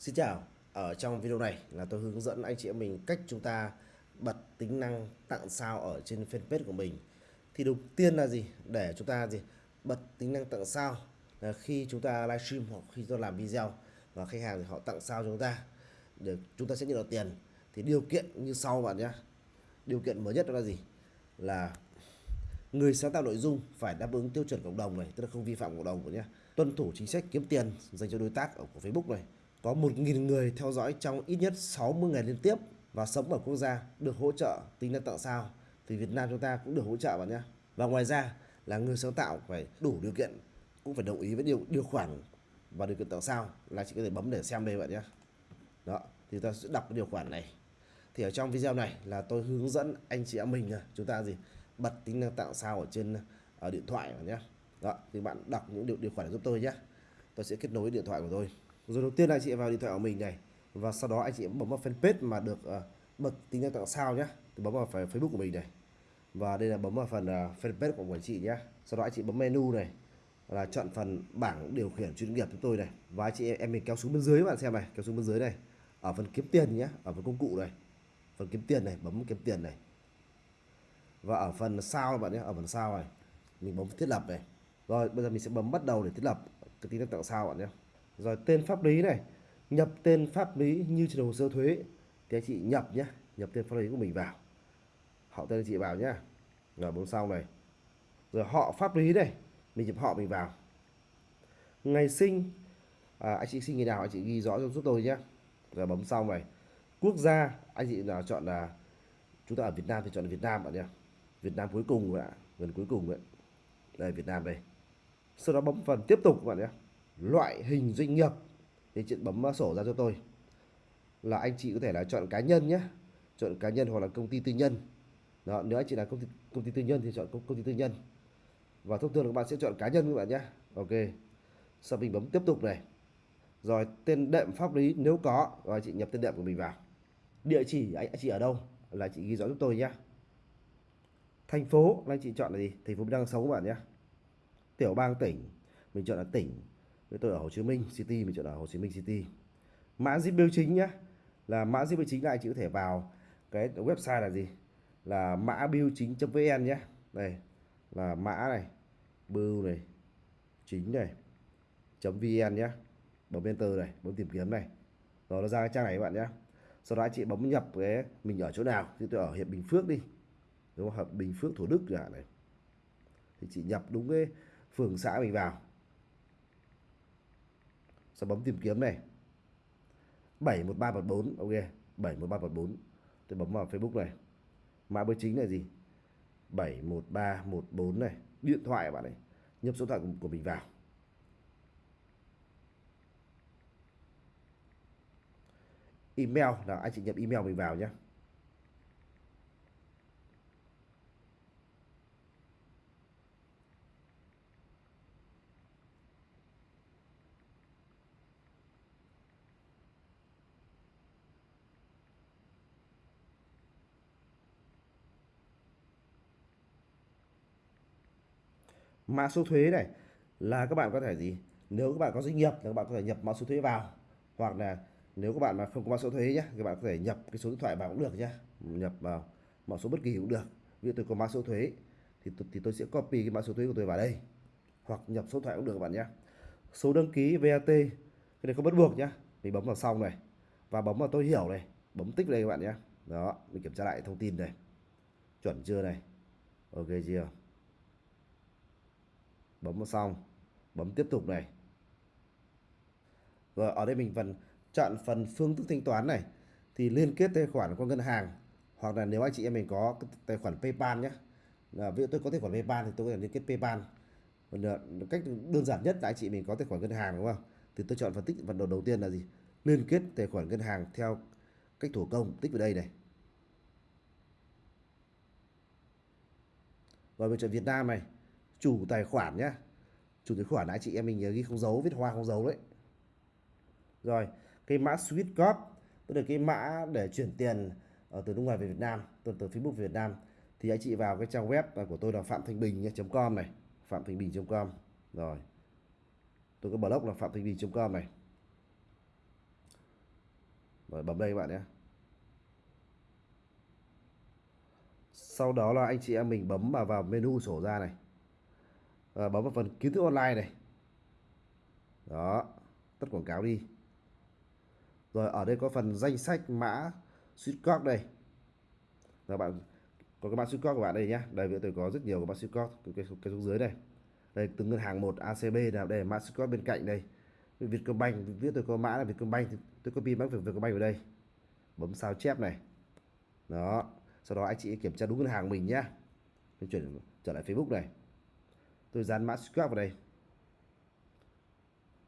Xin chào, ở trong video này là tôi hướng dẫn anh chị em mình cách chúng ta bật tính năng tặng sao ở trên fanpage của mình. Thì đầu tiên là gì? Để chúng ta gì? Bật tính năng tặng sao là khi chúng ta livestream hoặc khi chúng ta làm video và khách hàng thì họ tặng sao cho chúng ta để chúng ta sẽ nhận được tiền. Thì điều kiện như sau bạn nhé. Điều kiện mới nhất đó là gì? Là người sáng tạo nội dung phải đáp ứng tiêu chuẩn cộng đồng này, tức là không vi phạm cộng đồng của nhé. Tuân thủ chính sách kiếm tiền dành cho đối tác ở của Facebook này có 1.000 người theo dõi trong ít nhất 60 ngày liên tiếp và sống ở quốc gia được hỗ trợ tính năng tạo sao. Thì Việt Nam chúng ta cũng được hỗ trợ bạn nhé và ngoài ra là người sáng tạo phải đủ điều kiện, cũng phải đồng ý với điều điều khoản và điều kiện tạo sao là chỉ có thể bấm để xem đây bạn nhé đó, thì ta sẽ đọc cái điều khoản này. Thì ở trong video này là tôi hướng dẫn anh chị em mình chúng ta gì? Bật tính năng tạo sao ở trên ở điện thoại bạn nhé đó, thì bạn đọc những điều điều khoản giúp tôi nhé tôi sẽ kết nối điện thoại của tôi rồi đầu tiên là anh chị vào điện thoại của mình này và sau đó anh chị bấm vào fanpage mà được uh, bật tính năng tặng sao nhé thì bấm vào phần Facebook của mình này. Và đây là bấm vào phần uh, fanpage của quản chị nhé sau đó anh chị bấm menu này là chọn phần bảng điều khiển chuyên nghiệp chúng tôi này. Và anh chị em mình kéo xuống bên dưới bạn xem này kéo xuống bên dưới này. Ở phần kiếm tiền nhé ở phần công cụ này. Phần kiếm tiền này bấm kiếm tiền này. Và ở phần sao bạn nhé ở phần sao này mình bấm thiết lập này. Rồi bây giờ mình sẽ bấm bắt đầu để thiết lập cái tính năng tặng sao bạn nhé rồi tên pháp lý này nhập tên pháp lý như trên hồ sơ thuế. Thì anh chị nhập nhé nhập tên pháp lý của mình vào. Họ tên anh chị vào nhá. Rồi bấm sau này. Rồi họ pháp lý này mình nhập họ mình vào. Ngày sinh à, anh chị sinh ngày nào anh chị ghi rõ cho giúp tôi nhé rồi bấm xong này. Quốc gia anh chị nào chọn là chúng ta ở Việt Nam thì chọn Việt Nam bạn nhé Việt Nam cuối cùng ạ gần cuối cùng đấy đây Việt Nam đây. Sau đó bấm phần tiếp tục bạn nhé loại hình doanh nghiệp. Thì chị bấm sổ ra cho tôi. Là anh chị có thể là chọn cá nhân nhé. Chọn cá nhân hoặc là công ty tư nhân. Đó nếu anh chị là công ty công ty tư nhân thì chọn công, công ty tư nhân. Và thông thường các bạn sẽ chọn cá nhân các bạn nhé. Ok. Sau mình bấm tiếp tục này. Rồi tên đệm pháp lý nếu có. Rồi chị nhập tên đệm của mình vào. Địa chỉ anh, chị ở đâu? Là chị ghi rõ giúp tôi nhé. Thành phố là anh chị chọn là gì? Thành phố đang sống các bạn nhé. Tiểu bang tỉnh. Mình chọn là tỉnh với tôi ở Hồ Chí Minh City, mình chọn ở Hồ Chí Minh City. Mã zip biểu chính nhé là mã zip biểu chính là anh chị có thể vào cái website là gì? Là mã biểu chính.vn nhé đây, là mã này bưu này, chính này .vn nhé bấm enter này, bấm tìm kiếm này. Rồi nó ra cái trang này các bạn nhé sau đó anh chị bấm nhập cái mình ở chỗ nào? Thì tôi ở huyện Bình Phước đi. Đúng không? Bình Phước, Thủ Đức chẳng này. Thì chị nhập đúng cái phường xã mình vào sẽ bấm tìm kiếm này. 71314 ok 71314 tôi bấm vào Facebook này. Mã bưu chính là gì? 71314 này. Điện thoại à bạn này? Nhập số điện thoại của, của mình vào. Email là anh chị nhập email mình vào nhé mã số thuế này là các bạn có thể gì? Nếu các bạn có doanh nghiệp thì các bạn có thể nhập mã số thuế vào. Hoặc là nếu các bạn mà không có mã số thuế nhé các bạn có thể nhập cái số điện thoại vào cũng được nhé nhập vào mã số bất kỳ cũng được. Ví dụ tôi có mã số thuế thì thì tôi sẽ copy cái mã số thuế của tôi vào đây. Hoặc nhập số điện thoại cũng được các bạn nhé số đăng ký VAT cái này không bắt buộc nhé mình bấm vào xong này. Và bấm vào tôi hiểu này. Bấm tích đây các bạn nhé đó, mình kiểm tra lại thông tin này. Chuẩn chưa này? Ok chưa? Bấm vào xong. Bấm tiếp tục này. Rồi, ở đây mình phần chọn phần phương thức thanh toán này. Thì liên kết tài khoản qua ngân hàng. Hoặc là nếu anh chị em mình có tài khoản PayPal nhé là ví dụ tôi có tài khoản PayPal thì tôi có thể liên kết PayPal. Còn ờ, cách đơn giản nhất là anh chị mình có tài khoản ngân hàng, đúng không? Thì tôi chọn phần tích, phần đầu đầu tiên là gì? Liên kết tài khoản ngân hàng theo cách thủ công, tích vào đây này. Rồi mình chọn Việt Nam này chủ tài khoản nhé chủ tài khoản anh chị em mình nhớ ghi không dấu, viết hoa không dấu đấy. Rồi, cái mã switch Code tức là cái mã để chuyển tiền ở từ nước ngoài về Việt Nam, từ từ Facebook về Việt Nam. Thì anh chị vào cái trang web à, của tôi là phạm thanh bình com này. Phạm thanh bình com. Rồi. Tôi có blog là phạm thanh bình com này. Rồi, bấm đây các bạn nhé sau đó là anh chị em mình bấm vào vào menu sổ ra này à, bấm vào phần kiến thức online này. Đó tắt quảng cáo đi. Rồi ở đây có phần danh sách mã suýt đây. Là bạn có cái mã suýt của bạn đây nhá. Đây bây tôi có rất nhiều cái mã suýt cái, cái, cái xuống dưới đây. Đây từng ngân hàng một ACB nào đây mã suýt bên cạnh đây. Vietcombank viết tôi có mã là Vietcombank tôi copy mã Vietcombank vào đây. Bấm sao chép này. Đó sau đó anh chị kiểm tra đúng ngân hàng mình nhá. Mình chuyển trở lại Facebook này tôi dán mã qr vào đây.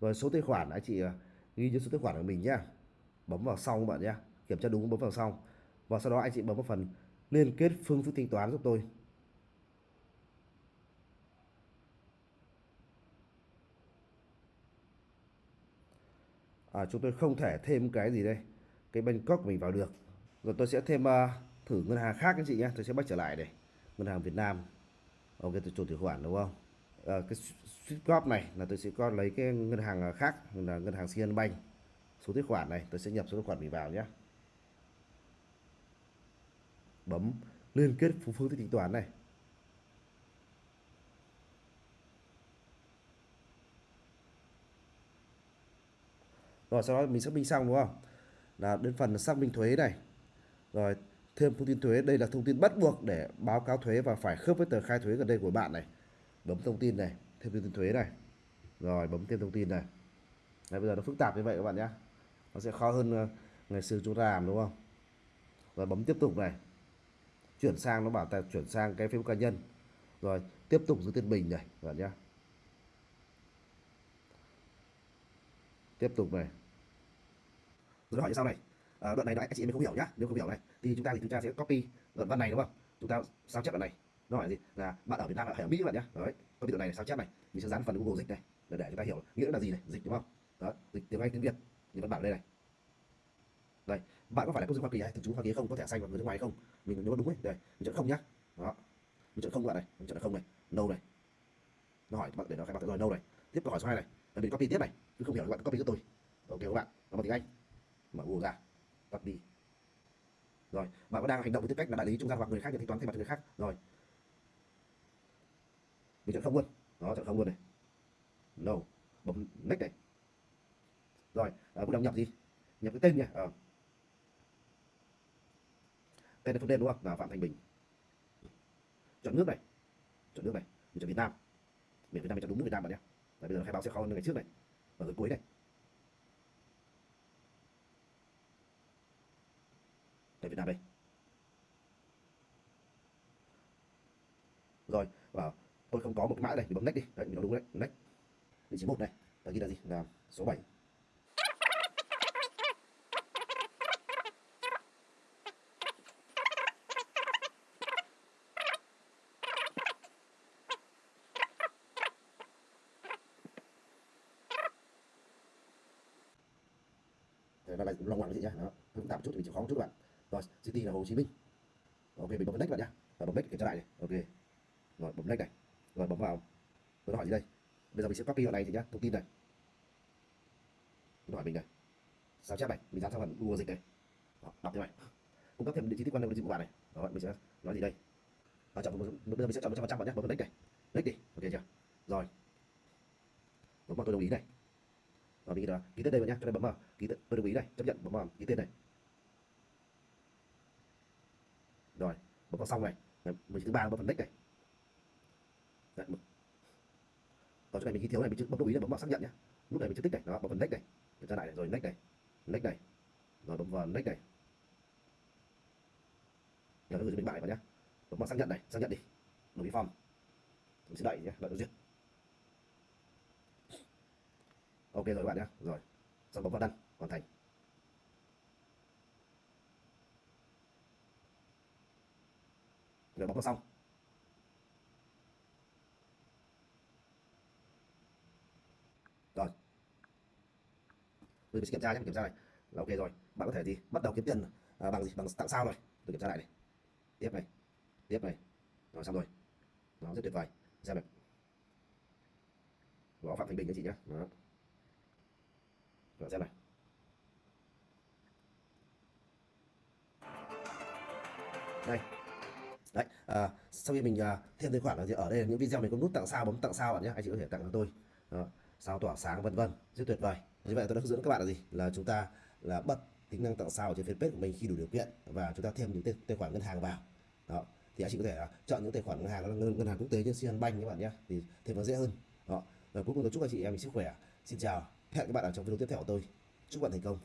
Rồi số tài khoản anh chị à, ghi cho số tài khoản của mình nhé bấm vào xong các bạn nhé kiểm tra đúng bấm vào xong. Và sau đó anh chị bấm vào phần liên kết phương thức thanh toán giúp tôi. À, chúng tôi không thể thêm cái gì đây. Cái Bangkok của mình vào được. Rồi tôi sẽ thêm uh, thử ngân hàng khác anh chị nhé tôi sẽ bắt trở lại đây. Ngân hàng Việt Nam. Ok tôi chủ tài khoản đúng không? À, cái switch này là tôi sẽ có lấy cái ngân hàng ờ, khác là ngân hàng CN Bank số tài khoản này tôi sẽ nhập số tài khoản mình vào nhé bấm liên kết phương phương thức tính toán này. Rồi sau đó mình xác minh xong đúng không? Là đến phần xác minh thuế này. Rồi thêm thông tin thuế. Đây là thông tin bắt buộc để báo cáo thuế và phải khớp với tờ khai thuế gần đây của bạn này bấm thông tin này thêm thông tin thuế này. Rồi bấm thêm thông tin này. Đấy, bây giờ nó phức tạp như vậy các bạn nhé. Nó sẽ khó hơn ờ, ngày xưa chúng ta làm đúng không? Rồi bấm tiếp tục này. Chuyển sang nó bảo ta chuyển sang cái Facebook cá nhân. Rồi tiếp tục giữ tiền bình này các bạn nhé. Tiếp tục này. Rồi hỏi như sau này. À, đoạn này anh chị mình không hiểu nhá. Nếu không hiểu này thì chúng ta thì chúng ta sẽ copy đoạn văn này đúng không? Chúng ta sao chép đoạn này? Nó hỏi gì? Là bạn ở Việt Nam hay ở Mỹ các bạn nhé đấy copy video này sao chép này? Mình sẽ dán phần Google dịch này để, để chúng ta hiểu nghĩa là gì này dịch đúng không? Đó dịch tiếng Anh tiếng Việt như văn bản đây này. Đây bạn có phải là công dân Hoa Kỳ hay thường trú Hoa Kỳ không? Có thẻ xanh và người nước ngoài không? Mình nhớ đúng đấy đây mình chọn không nhá. Đó mình chọn không bạn này mình chọn là không này no này. Nó hỏi bạn để nó khai báo rồi no này. Tiếp câu hỏi số hai này là mình copy tiếp này cứ không hiểu các bạn copy cho tôi. Ok các bạn nó bằng tiếng Anh. Mở Google ra copy. Rồi bạn có đang hành động với tư cách là đại lý trung gian hoặc người khác nhận thanh toán thay mặt người khác? Rồi mình chọn không luôn đó chọn không luôn này. No bấm next này. Rồi à, bắt đầu nhập gì? Nhập cái tên nhỉ à. Ờ. tên là phần tên đúng không? Là phạm thành bình. Chọn nước này. Chọn nước này. Mình chọn việt nam. Miền việt nam mình chọn đúng nước việt nam bạn nhé. Tại bây giờ khai báo sẽ khó hơn ngày trước này. Ở gần cuối này. Tại Việt Nam đây. Rồi vào tôi không có một cái mã đây, thì bấm next đi. Đấy, mình nói đúng đấy. Next. Vị trí một này và ghi là gì? Là số 7 Thế nó lại lòng ngoằng cái gì nhá? Nó phức tạp chút thì mình chịu khó một chút các bạn. Rồi, city là hồ chí minh. Ok, mình bấm next bạn nhá. Và bấm next kiểm tra lại này. Ok. Rồi, bấm next này rồi bấm vào. Tôi hỏi gì đây? Bây giờ mình sẽ copy vào này thì nhá thông tin này. Nó hỏi mình này. Sao chép này? Mình dán sang phần google dịch này. Đó, đọc thế này. Cung cấp thêm địa chỉ tích quan đến dịch của bạn này. Đó mình sẽ nói gì đây? À, chọn bây giờ mình sẽ chọn một trăm phần trăm bạn nhé bấm next này. Next đi. Ok chưa? Rồi. Bấm vào tôi đồng ý này. Và mình ký tên đây bạn nhé cho nên bấm vào. Ký tên tôi đồng ý này chấp nhận bấm vào ký tên này. Rồi bấm vào xong này. Mình thứ ba bấm phần next này. Đấy, ở chỗ này mình ghi thiếu này mình chưa vâng, bấm đồng ý là bấm vào xác nhận nhé lúc này mình chưa tích này. Đó bấm phần next này. Kiểm tra lại này. rồi next này. Next này. Rồi bấm vào next này. Nhớ nó gửi cho mình bài vào nhé bấm vào xác nhận này xác nhận đi. Đồng ý form. Mình sẽ đợi nhé đợi nó duyệt ok rồi các bạn nhé rồi. Xong bấm vào đăng hoàn thành. Rồi bấm vào xong. tôi sẽ kiểm tra nhé kiểm tra này. Là ok rồi. Bạn có thể gì? Bắt đầu kiếm tiền à, bằng gì? Bằng tặng sao rồi tôi kiểm tra lại này. Tiếp này. Tiếp này. Rồi xong rồi. Nó rất tuyệt vời. Xem này. Gõ phạm thành bình anh chị nhé. Đó. Rồi xem này. Đây. Đấy à, sau khi mình à, thêm tài khoản là gì? Ở đây là những video mình có nút tặng sao bấm tặng sao bạn nhé. Anh chị có thể tặng cho tôi. Đó sao tỏa sáng vân vân. Rất tuyệt vời. Như vậy tôi đã hướng dẫn các bạn là gì? Là chúng ta là bật tính năng tặng sao ở trên fanpage của mình khi đủ điều kiện và chúng ta thêm những tài, tài khoản ngân hàng vào. Đó. Thì anh chị có thể à, chọn những tài khoản ngân hàng là ngân, ngân hàng quốc tế như Sian Bank các bạn nhé thì thêm nó dễ hơn. Đó. Và cuối cùng tôi chúc anh chị em mình sức khỏe. Xin chào. Hẹn các bạn ở trong video tiếp theo của tôi. Chúc bạn thành công.